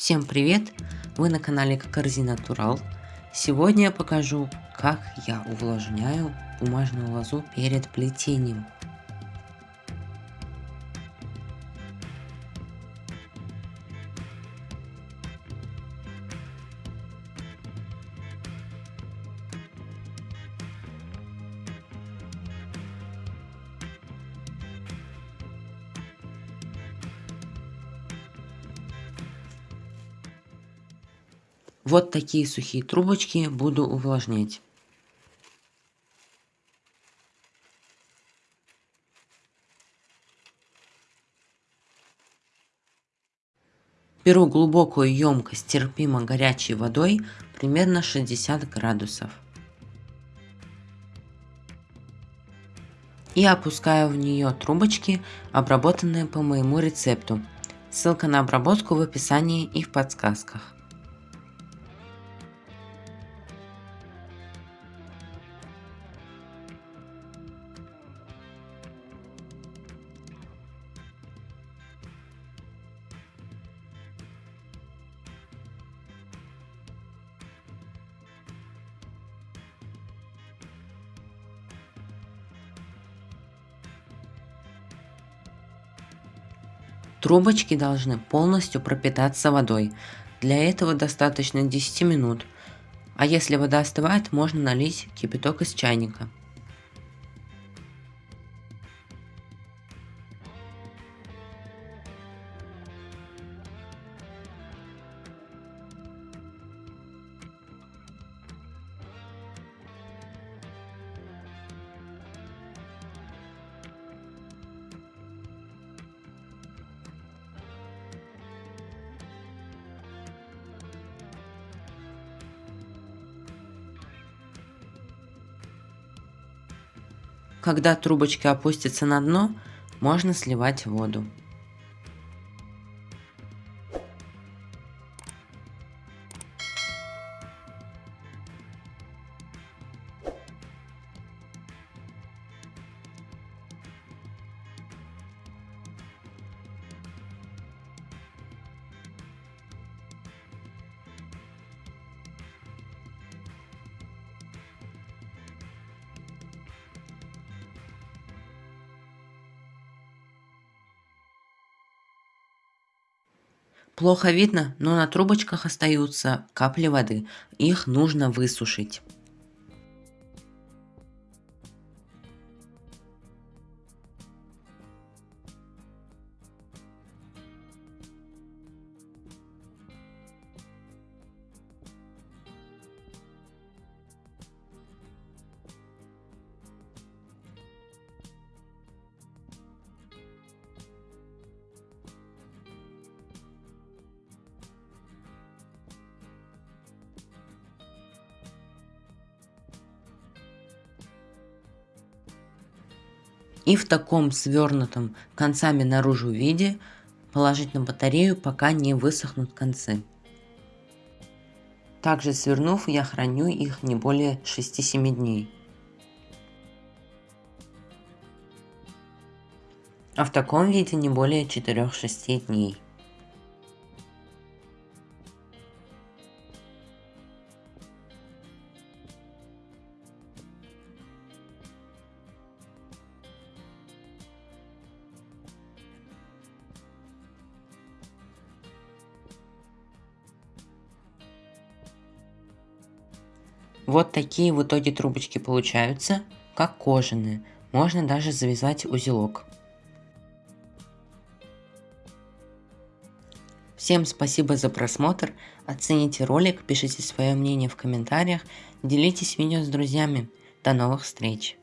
Всем привет! Вы на канале Корзина Турал. Сегодня я покажу, как я увлажняю бумажную лозу перед плетением. Вот такие сухие трубочки буду увлажнять. Беру глубокую емкость терпимо горячей водой, примерно 60 градусов. И опускаю в нее трубочки, обработанные по моему рецепту. Ссылка на обработку в описании и в подсказках. Трубочки должны полностью пропитаться водой. Для этого достаточно 10 минут. А если вода остывает, можно налить кипяток из чайника. Когда трубочки опустятся на дно, можно сливать воду. Плохо видно, но на трубочках остаются капли воды. Их нужно высушить. И в таком свернутом концами наружу виде положить на батарею, пока не высохнут концы. Также свернув, я храню их не более 6-7 дней. А в таком виде не более 4-6 дней. Вот такие в итоге трубочки получаются, как кожаные. Можно даже завязать узелок. Всем спасибо за просмотр, оцените ролик, пишите свое мнение в комментариях, делитесь видео с друзьями. До новых встреч!